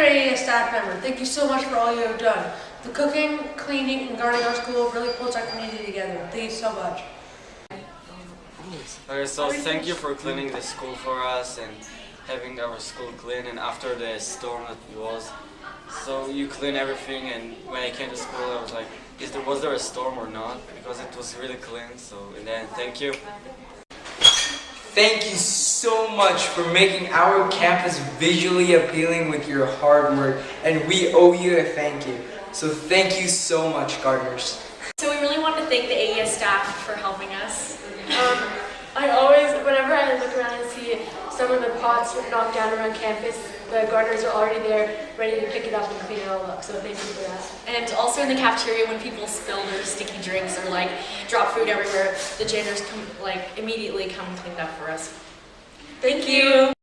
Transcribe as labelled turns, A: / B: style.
A: Area staff member, thank you so much for all you have done. The cooking, cleaning, and guarding our school really pulls our community together. Thank you so much.
B: Okay, so thank you for cleaning the school for us and having our school clean and after the storm that was. So you clean everything and when I came to school I was like, is there, was there a storm or not? Because it was really clean, so and then thank you.
C: Thank you so much for making our campus visually appealing with your hard work, and we owe you a thank you. So thank you so much, gardeners.
D: So we really want to thank the AES staff for helping us.
E: Um, I always, whenever I look around and see some of the pots were knocked down around campus, the gardeners are already there, ready to pick it up and clean it all up. So thank you for that.
D: And also in the cafeteria when people spill their sticky drinks or like drop food everywhere, the janitors come like immediately come and clean up for us.
E: Thank you.